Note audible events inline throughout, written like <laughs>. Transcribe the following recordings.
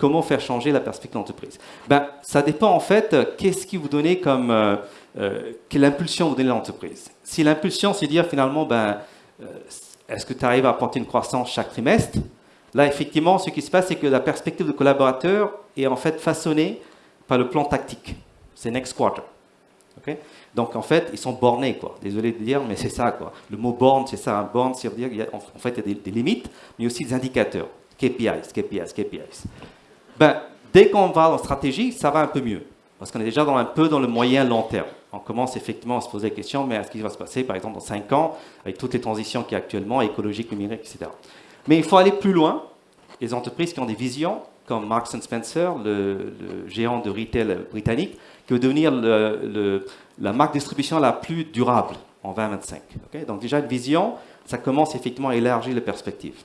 Comment faire changer la perspective de l'entreprise ben, Ça dépend en fait, qu'est-ce qui vous donnez comme... Euh, euh, quelle impulsion vous donnez à l'entreprise Si l'impulsion, c'est dire finalement, ben, euh, est-ce que tu arrives à apporter une croissance chaque trimestre? Là, effectivement, ce qui se passe, c'est que la perspective de collaborateur est en fait façonnée par le plan tactique. C'est next quarter. Donc, en fait, ils sont bornés, quoi. Désolé de dire, mais c'est ça, quoi. Le mot borne, c'est ça. Un borne, c'est dire qu'il y a, en fait, il y a des, limites, mais aussi des indicateurs. KPIs, KPIs, KPIs. Ben, dès qu'on va en stratégie, ça va un peu mieux. Parce qu'on est déjà un peu dans le moyen long terme. On commence effectivement à se poser la question, mais est-ce qu'il va se passer, par exemple, dans 5 ans, avec toutes les transitions qu'il y a actuellement, écologiques, numériques, etc. Mais il faut aller plus loin. Les entreprises qui ont des visions, comme Marks Spencer, le, géant de retail britannique, qui veut devenir la marque distribution la plus durable en 2025. Donc déjà, une vision, ça commence effectivement à élargir les perspectives.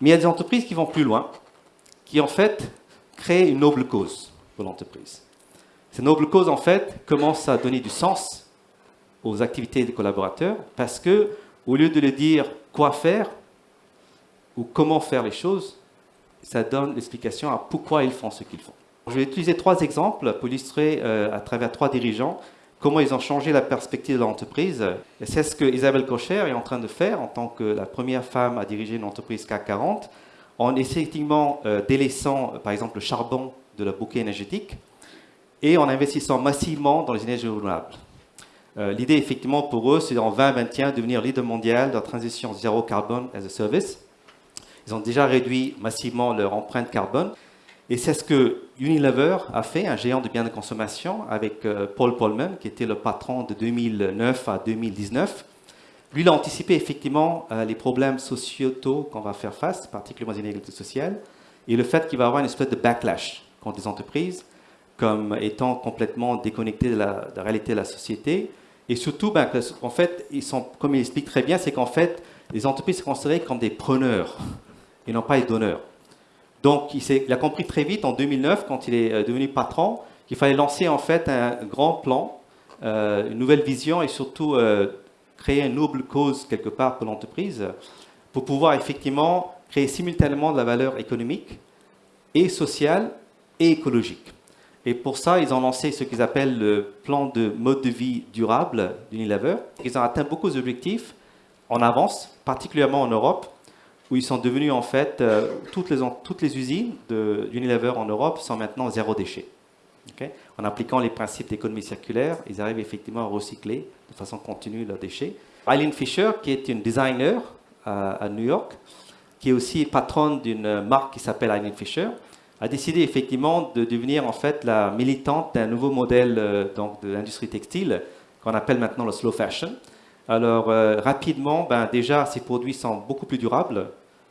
Mais il y a des entreprises qui vont plus loin, qui en fait créent une noble cause pour l'entreprise. Cette noble cause, en fait, commence à donner du sens aux activités des collaborateurs, parce que au lieu de leur dire quoi faire, ou comment faire les choses, ça donne l'explication à pourquoi ils font ce qu'ils font. Je vais utiliser trois exemples pour illustrer euh, à travers trois dirigeants comment ils ont changé la perspective de l'entreprise. C'est ce que Isabelle Cocher est en train de faire en tant que la première femme à diriger une entreprise CAC 40, en effectivement euh, délaissant par exemple le charbon de la bouquet énergétique et en investissant massivement dans les énergies renouvelables. Euh, l'idée effectivement pour eux, c'est en 2021 de devenir leader mondial dans la transition zéro carbone as a service. Ils ont déjà réduit massivement leur empreinte carbone. Et c'est ce que Unilever a fait, un géant de biens de consommation, avec euh, Paul Polman, qui était le patron de 2009 à 2019. Lui, il a anticipé effectivement euh, les problèmes sociétaux qu'on va faire face, particulièrement les inégalités sociales, et le fait qu'il va y avoir une espèce de backlash contre les entreprises, comme étant complètement déconnectées de la, réalité de la société. Et surtout, ben, en fait, ils sont, comme il explique très bien, c'est qu'en fait, les entreprises sont considérées comme des preneurs et non pas les donneurs. Donc, il, a compris très vite en 2009, quand il est euh, devenu patron, qu'il fallait lancer en fait un grand plan, euh, une nouvelle vision et surtout créer une noble cause quelque part pour l'entreprise pour pouvoir effectivement créer simultanément de la valeur économique et sociale et écologique. Et pour ça, ils ont lancé ce qu'ils appellent le plan de mode de vie durable d'Unilever. Ils ont atteint beaucoup d'objectifs en avance, particulièrement en Europe, où ils sont devenus en fait, euh, toutes, les, toutes les usines d'Unilever en Europe sont maintenant zéro déchet. En appliquant les principes d'économie circulaire, ils arrivent effectivement à recycler de façon continue leurs déchets. Eileen Fisher, qui est une designer à, New York, qui est aussi patronne d'une marque qui s'appelle Eileen Fisher, a décidé effectivement de devenir en fait la militante d'un nouveau modèle euh, donc, de l'industrie textile qu'on appelle maintenant le slow fashion. Alors euh, rapidement, ben, déjà ces produits sont beaucoup plus durables,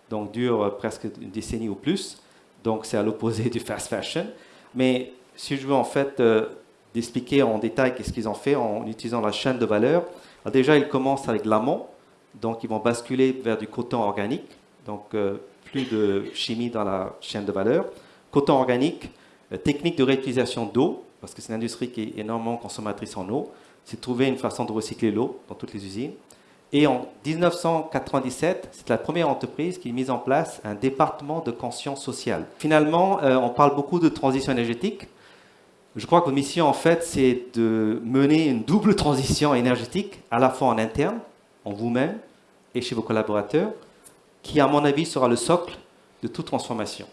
donc dure presque une décennie ou plus. Donc c'est à l'opposé <laughs> du fast fashion. Mais si je veux en fait euh, expliquer en détail qu'est-ce qu'ils ont fait en utilisant la chaîne de valeur, déjà ils commencent avec l'amont, donc ils vont basculer vers du coton organique, donc euh, plus de chimie dans la chaîne de valeur. Coton organique, euh, technique de réutilisation d'eau, parce que c'est une industrie qui est énormément consommatrice en eau, c'est trouver une façon de recycler l'eau dans toutes les usines. Et en 1997, c'est la première entreprise qui a mis en place un département de conscience sociale. Finalement, euh, on parle beaucoup de transition énergétique. Je crois que votre mission, en fait, c'est de mener une double transition énergétique, à la fois en interne, en vous-même et chez vos collaborateurs, qui, à mon avis, sera le socle de toute transformation.